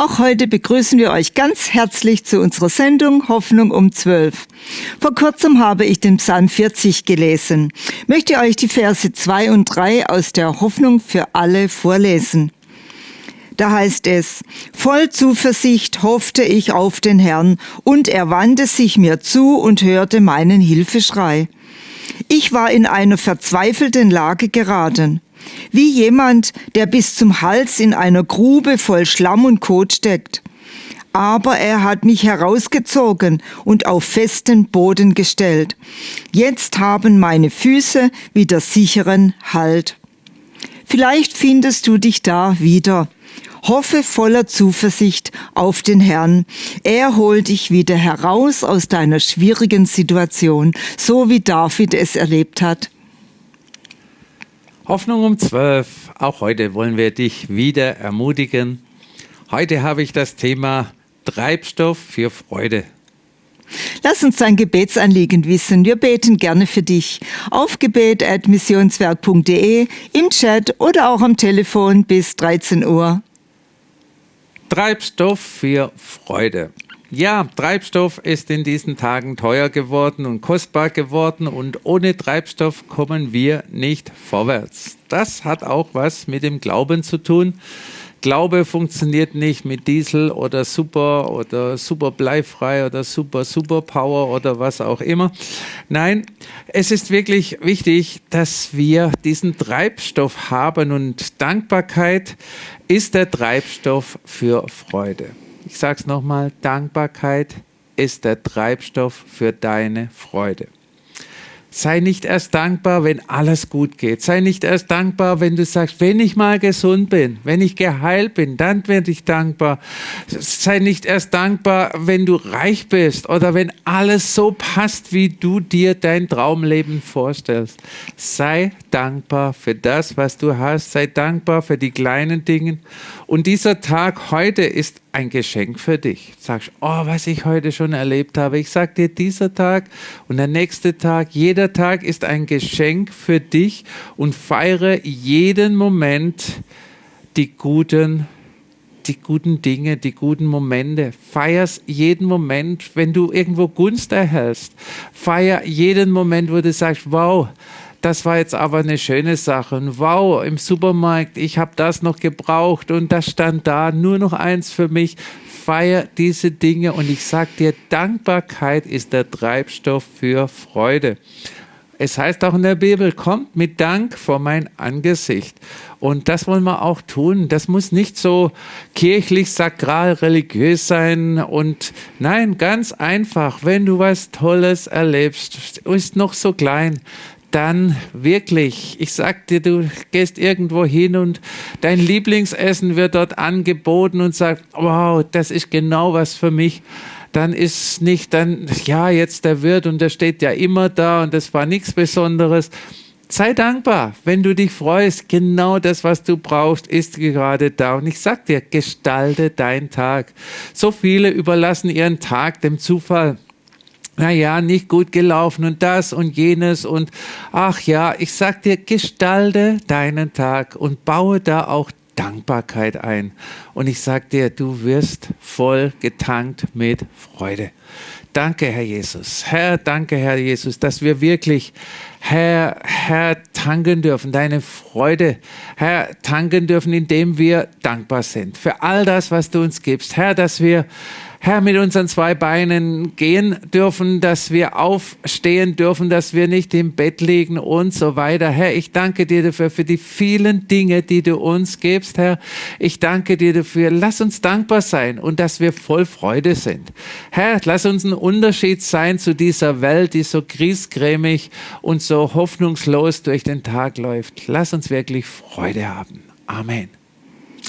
Auch heute begrüßen wir euch ganz herzlich zu unserer Sendung Hoffnung um 12. Vor kurzem habe ich den Psalm 40 gelesen. Möchte euch die Verse 2 und 3 aus der Hoffnung für alle vorlesen. Da heißt es, voll Zuversicht hoffte ich auf den Herrn, und er wandte sich mir zu und hörte meinen Hilfeschrei. Ich war in eine verzweifelten Lage geraten. Wie jemand, der bis zum Hals in einer Grube voll Schlamm und Kot steckt. Aber er hat mich herausgezogen und auf festen Boden gestellt. Jetzt haben meine Füße wieder sicheren Halt. Vielleicht findest du dich da wieder. Hoffe voller Zuversicht auf den Herrn. Er holt dich wieder heraus aus deiner schwierigen Situation, so wie David es erlebt hat. Hoffnung um 12. Auch heute wollen wir dich wieder ermutigen. Heute habe ich das Thema Treibstoff für Freude. Lass uns dein Gebetsanliegen wissen. Wir beten gerne für dich. Auf gebet.missionswerk.de, im Chat oder auch am Telefon bis 13 Uhr. Treibstoff für Freude. Ja, Treibstoff ist in diesen Tagen teuer geworden und kostbar geworden und ohne Treibstoff kommen wir nicht vorwärts. Das hat auch was mit dem Glauben zu tun. Glaube funktioniert nicht mit Diesel oder Super oder Super bleifrei oder Super Superpower oder was auch immer. Nein, es ist wirklich wichtig, dass wir diesen Treibstoff haben und Dankbarkeit ist der Treibstoff für Freude. Ich sage es nochmal, Dankbarkeit ist der Treibstoff für deine Freude. Sei nicht erst dankbar, wenn alles gut geht. Sei nicht erst dankbar, wenn du sagst, wenn ich mal gesund bin, wenn ich geheilt bin, dann werde ich dankbar. Sei nicht erst dankbar, wenn du reich bist oder wenn alles so passt, wie du dir dein Traumleben vorstellst. Sei dankbar für das, was du hast. Sei dankbar für die kleinen Dinge. Und dieser Tag heute ist ein Geschenk für dich. Sagst, oh, was ich heute schon erlebt habe. Ich sage dir, dieser Tag und der nächste Tag, jeder Tag ist ein Geschenk für dich und feiere jeden Moment die guten die guten Dinge, die guten Momente. Feierst jeden Moment, wenn du irgendwo Gunst erhältst. Feier jeden Moment, wo du sagst, wow, das war jetzt aber eine schöne Sache. Und wow, im Supermarkt, ich habe das noch gebraucht und das stand da, nur noch eins für mich. Feier diese Dinge und ich sage dir, Dankbarkeit ist der Treibstoff für Freude. Es heißt auch in der Bibel, kommt mit Dank vor mein Angesicht. Und das wollen wir auch tun. Das muss nicht so kirchlich, sakral, religiös sein. Und nein, ganz einfach, wenn du was Tolles erlebst, ist noch so klein, dann wirklich, ich sag dir, du gehst irgendwo hin und dein Lieblingsessen wird dort angeboten und sagt, wow, das ist genau was für mich. Dann ist nicht dann, ja, jetzt der Wirt und der steht ja immer da und das war nichts Besonderes. Sei dankbar, wenn du dich freust. Genau das, was du brauchst, ist gerade da. Und ich sag dir, gestalte deinen Tag. So viele überlassen ihren Tag dem Zufall naja, nicht gut gelaufen und das und jenes und ach ja, ich sag dir, gestalte deinen Tag und baue da auch Dankbarkeit ein. Und ich sag dir, du wirst voll getankt mit Freude. Danke, Herr Jesus. Herr, danke, Herr Jesus, dass wir wirklich, Herr, Herr, tanken dürfen, deine Freude, Herr, tanken dürfen, indem wir dankbar sind für all das, was du uns gibst. Herr, dass wir Herr, mit unseren zwei Beinen gehen dürfen, dass wir aufstehen dürfen, dass wir nicht im Bett liegen und so weiter. Herr, ich danke dir dafür, für die vielen Dinge, die du uns gibst, Herr. Ich danke dir dafür. Lass uns dankbar sein und dass wir voll Freude sind. Herr, lass uns ein Unterschied sein zu dieser Welt, die so griesgrämig und so hoffnungslos durch den Tag läuft. Lass uns wirklich Freude haben. Amen.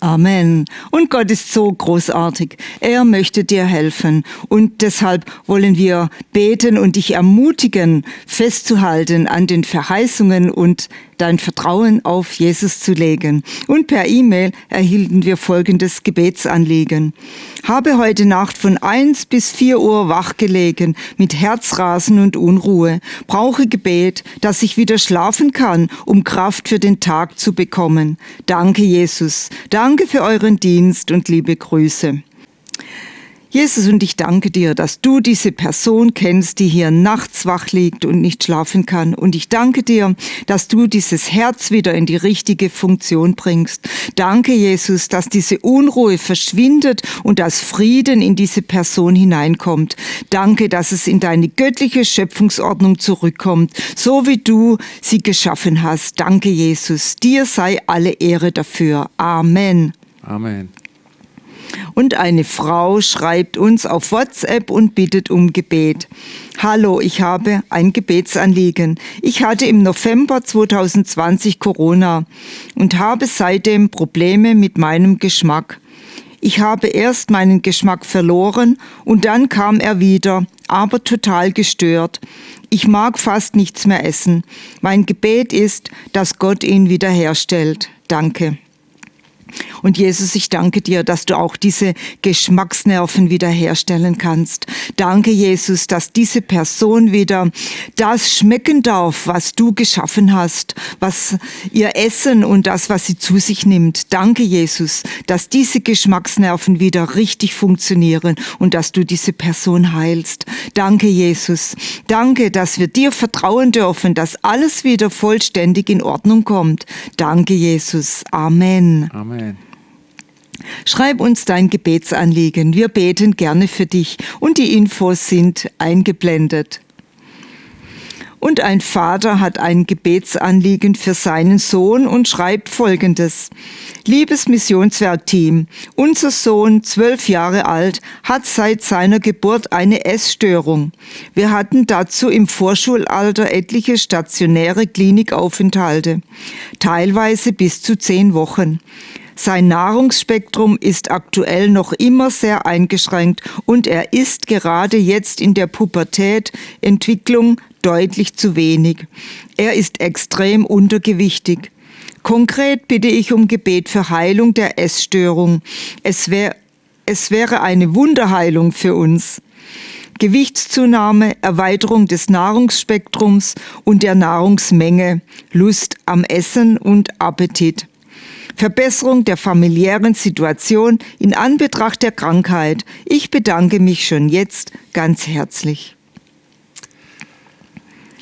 Amen. Und Gott ist so großartig. Er möchte dir helfen. Und deshalb wollen wir beten und dich ermutigen, festzuhalten an den Verheißungen und dein Vertrauen auf Jesus zu legen. Und per E-Mail erhielten wir folgendes Gebetsanliegen. Habe heute Nacht von 1 bis 4 Uhr wachgelegen mit Herzrasen und Unruhe. Brauche Gebet, dass ich wieder schlafen kann, um Kraft für den Tag zu bekommen. Danke, Jesus. Danke für euren Dienst und liebe Grüße. Jesus, und ich danke dir, dass du diese Person kennst, die hier nachts wach liegt und nicht schlafen kann. Und ich danke dir, dass du dieses Herz wieder in die richtige Funktion bringst. Danke, Jesus, dass diese Unruhe verschwindet und dass Frieden in diese Person hineinkommt. Danke, dass es in deine göttliche Schöpfungsordnung zurückkommt, so wie du sie geschaffen hast. Danke, Jesus. Dir sei alle Ehre dafür. Amen. Amen. Und eine Frau schreibt uns auf WhatsApp und bittet um Gebet. Hallo, ich habe ein Gebetsanliegen. Ich hatte im November 2020 Corona und habe seitdem Probleme mit meinem Geschmack. Ich habe erst meinen Geschmack verloren und dann kam er wieder, aber total gestört. Ich mag fast nichts mehr essen. Mein Gebet ist, dass Gott ihn wiederherstellt. Danke. Und Jesus, ich danke dir, dass du auch diese Geschmacksnerven wiederherstellen kannst. Danke, Jesus, dass diese Person wieder das schmecken darf, was du geschaffen hast, was ihr Essen und das, was sie zu sich nimmt. Danke, Jesus, dass diese Geschmacksnerven wieder richtig funktionieren und dass du diese Person heilst. Danke, Jesus. Danke, dass wir dir vertrauen dürfen, dass alles wieder vollständig in Ordnung kommt. Danke, Jesus. Amen. Amen. Schreib uns dein Gebetsanliegen. Wir beten gerne für dich und die Infos sind eingeblendet. Und ein Vater hat ein Gebetsanliegen für seinen Sohn und schreibt Folgendes. Liebes Missionswerkteam, unser Sohn, zwölf Jahre alt, hat seit seiner Geburt eine Essstörung. Wir hatten dazu im Vorschulalter etliche stationäre Klinikaufenthalte, teilweise bis zu zehn Wochen. Sein Nahrungsspektrum ist aktuell noch immer sehr eingeschränkt und er isst gerade jetzt in der Pubertätentwicklung deutlich zu wenig. Er ist extrem untergewichtig. Konkret bitte ich um Gebet für Heilung der Essstörung. Es, wär, es wäre eine Wunderheilung für uns. Gewichtszunahme, Erweiterung des Nahrungsspektrums und der Nahrungsmenge, Lust am Essen und Appetit. Verbesserung der familiären Situation in Anbetracht der Krankheit. Ich bedanke mich schon jetzt ganz herzlich.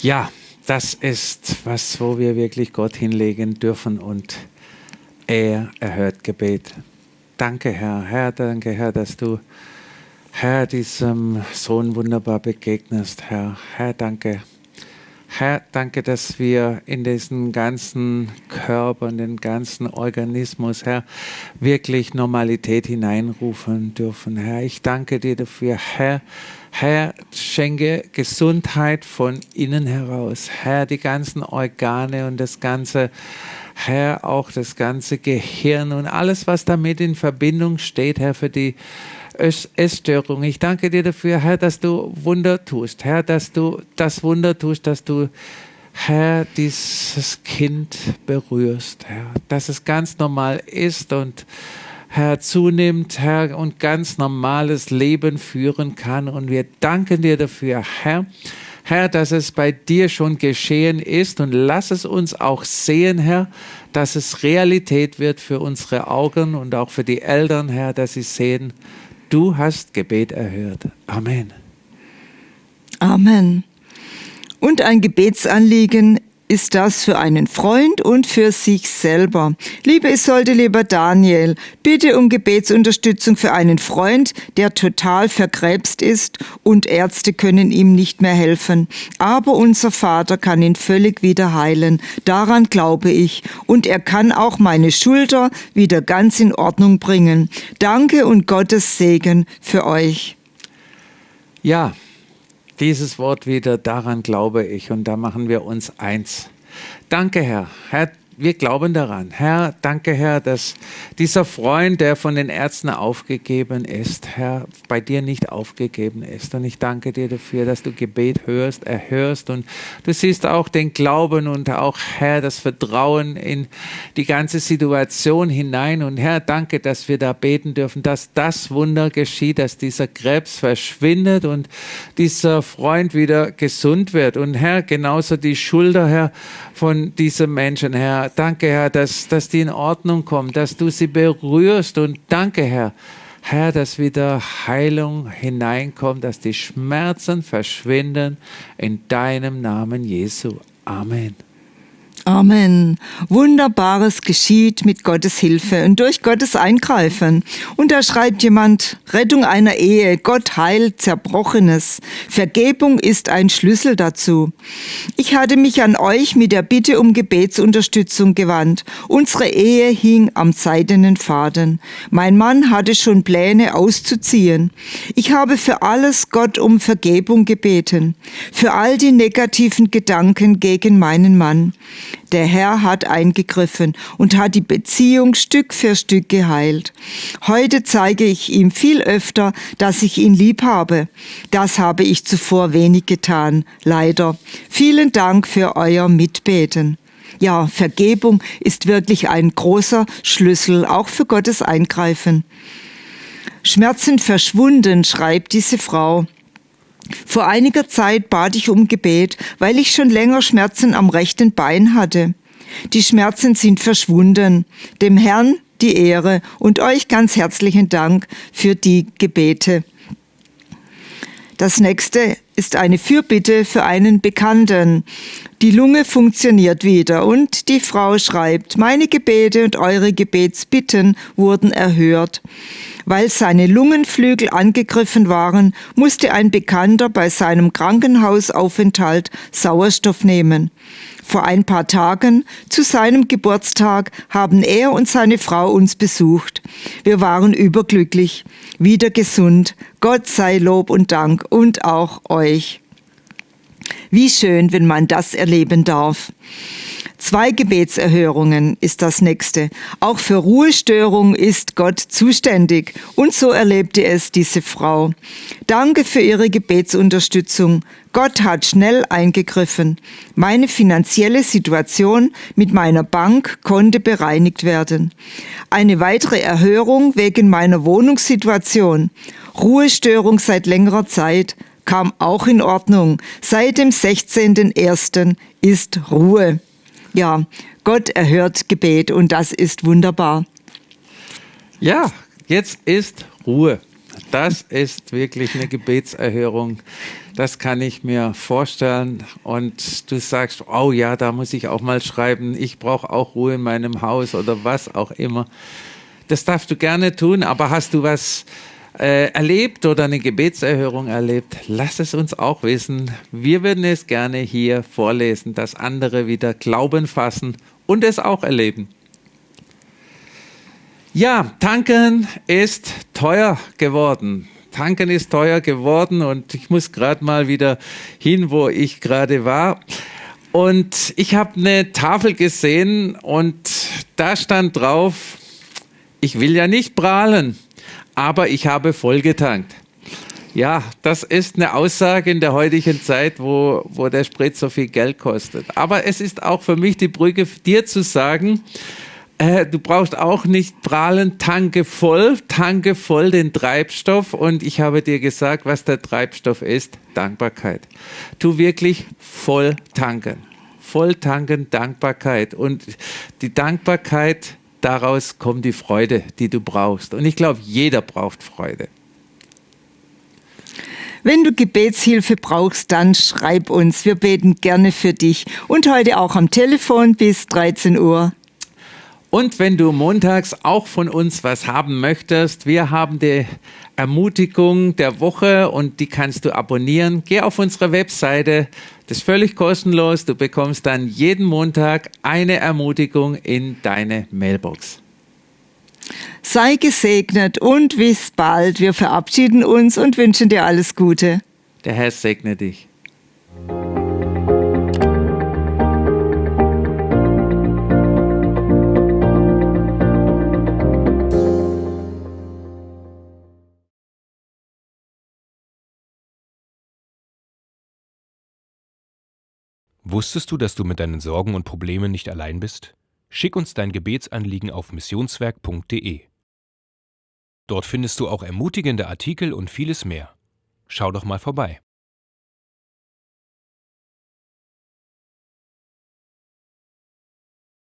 Ja, das ist was, wo wir wirklich Gott hinlegen dürfen und er erhört Gebet. Danke, Herr. Herr, danke, Herr, dass du, Herr, diesem Sohn wunderbar begegnest, Herr. Herr, danke Herr, danke, dass wir in diesen ganzen Körper, in den ganzen Organismus, Herr, wirklich Normalität hineinrufen dürfen. Herr, ich danke dir dafür, Herr. Herr, schenke Gesundheit von innen heraus. Herr, die ganzen Organe und das ganze, Herr, auch das ganze Gehirn und alles, was damit in Verbindung steht, Herr, für die Essstörung. Ich danke dir dafür, Herr, dass du Wunder tust. Herr, dass du das Wunder tust, dass du, Herr, dieses Kind berührst. Herr, dass es ganz normal ist und Herr, zunimmt, Herr, und ganz normales Leben führen kann. Und wir danken dir dafür, Herr. Herr, dass es bei dir schon geschehen ist und lass es uns auch sehen, Herr, dass es Realität wird für unsere Augen und auch für die Eltern, Herr, dass sie sehen, Du hast Gebet erhört. Amen. Amen. Und ein Gebetsanliegen ist das für einen Freund und für sich selber. Liebe Isolde, lieber Daniel, bitte um Gebetsunterstützung für einen Freund, der total verkrebst ist und Ärzte können ihm nicht mehr helfen. Aber unser Vater kann ihn völlig wieder heilen. Daran glaube ich. Und er kann auch meine Schulter wieder ganz in Ordnung bringen. Danke und Gottes Segen für euch. Ja, dieses Wort wieder, daran glaube ich und da machen wir uns eins. Danke, Herr. Herr, wir glauben daran. Herr, danke, Herr, dass dieser Freund, der von den Ärzten aufgegeben ist, Herr, bei dir nicht aufgegeben ist. Und ich danke dir dafür, dass du Gebet hörst, erhörst und du siehst auch den Glauben und auch, Herr, das Vertrauen in die ganze Situation hinein. Und Herr, danke, dass wir da beten dürfen, dass das Wunder geschieht, dass dieser Krebs verschwindet und dieser Freund wieder gesund wird. Und Herr, genauso die Schulter, Herr, von diesen Menschen, Herr. Danke, Herr, dass, dass die in Ordnung kommen, dass du sie berührst. Und danke, Herr, Herr, dass wieder Heilung hineinkommt, dass die Schmerzen verschwinden in deinem Namen Jesu. Amen. Amen. Wunderbares geschieht mit Gottes Hilfe und durch Gottes Eingreifen. Und da schreibt jemand, Rettung einer Ehe, Gott heilt Zerbrochenes. Vergebung ist ein Schlüssel dazu. Ich hatte mich an euch mit der Bitte um Gebetsunterstützung gewandt. Unsere Ehe hing am seidenen Faden. Mein Mann hatte schon Pläne auszuziehen. Ich habe für alles Gott um Vergebung gebeten. Für all die negativen Gedanken gegen meinen Mann. Der Herr hat eingegriffen und hat die Beziehung Stück für Stück geheilt. Heute zeige ich ihm viel öfter, dass ich ihn lieb habe. Das habe ich zuvor wenig getan, leider. Vielen Dank für euer Mitbeten. Ja, Vergebung ist wirklich ein großer Schlüssel, auch für Gottes Eingreifen. Schmerzen verschwunden, schreibt diese Frau. Vor einiger Zeit bat ich um Gebet, weil ich schon länger Schmerzen am rechten Bein hatte. Die Schmerzen sind verschwunden. Dem Herrn die Ehre und euch ganz herzlichen Dank für die Gebete. Das nächste ist eine Fürbitte für einen Bekannten. Die Lunge funktioniert wieder und die Frau schreibt, meine Gebete und eure Gebetsbitten wurden erhört. Weil seine Lungenflügel angegriffen waren, musste ein Bekannter bei seinem Krankenhausaufenthalt Sauerstoff nehmen. Vor ein paar Tagen, zu seinem Geburtstag, haben er und seine Frau uns besucht. Wir waren überglücklich, wieder gesund. Gott sei Lob und Dank und auch euch. Wie schön, wenn man das erleben darf. Zwei Gebetserhörungen ist das nächste. Auch für Ruhestörung ist Gott zuständig. Und so erlebte es diese Frau. Danke für Ihre Gebetsunterstützung. Gott hat schnell eingegriffen. Meine finanzielle Situation mit meiner Bank konnte bereinigt werden. Eine weitere Erhörung wegen meiner Wohnungssituation. Ruhestörung seit längerer Zeit kam auch in Ordnung. Seit dem 16.01. ist Ruhe. Ja, Gott erhört Gebet und das ist wunderbar. Ja, jetzt ist Ruhe. Das ist wirklich eine Gebetserhörung. Das kann ich mir vorstellen. Und du sagst, oh ja, da muss ich auch mal schreiben, ich brauche auch Ruhe in meinem Haus oder was auch immer. Das darfst du gerne tun, aber hast du was äh, erlebt oder eine Gebetserhörung erlebt, lass es uns auch wissen. Wir würden es gerne hier vorlesen, dass andere wieder Glauben fassen und es auch erleben. Ja, tanken ist teuer geworden. Tanken ist teuer geworden und ich muss gerade mal wieder hin, wo ich gerade war. Und ich habe eine Tafel gesehen und da stand drauf, ich will ja nicht prahlen, aber ich habe voll getankt. Ja, das ist eine Aussage in der heutigen Zeit, wo, wo der Sprit so viel Geld kostet. Aber es ist auch für mich die Brücke, dir zu sagen, äh, du brauchst auch nicht prahlen, tanke voll, tanke voll den Treibstoff. Und ich habe dir gesagt, was der Treibstoff ist, Dankbarkeit. Tu wirklich voll tanken. Voll tanken, Dankbarkeit. Und die Dankbarkeit daraus kommt die Freude, die du brauchst. Und ich glaube, jeder braucht Freude. Wenn du Gebetshilfe brauchst, dann schreib uns. Wir beten gerne für dich. Und heute auch am Telefon bis 13 Uhr. Und wenn du montags auch von uns was haben möchtest, wir haben die Ermutigung der Woche und die kannst du abonnieren. Geh auf unsere Webseite, das ist völlig kostenlos. Du bekommst dann jeden Montag eine Ermutigung in deine Mailbox. Sei gesegnet und bis bald. Wir verabschieden uns und wünschen dir alles Gute. Der Herr segne dich. Wusstest du, dass du mit deinen Sorgen und Problemen nicht allein bist? Schick uns dein Gebetsanliegen auf missionswerk.de. Dort findest du auch ermutigende Artikel und vieles mehr. Schau doch mal vorbei.